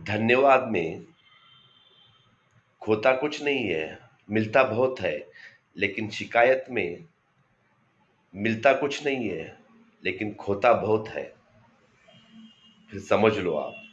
धन्यवाद में खोता कुछ नहीं है, मिलता बहुत है, लेकिन शिकायत में मिलता कुछ नहीं है, लेकिन खोता बहुत है। फिर समझ लो आप।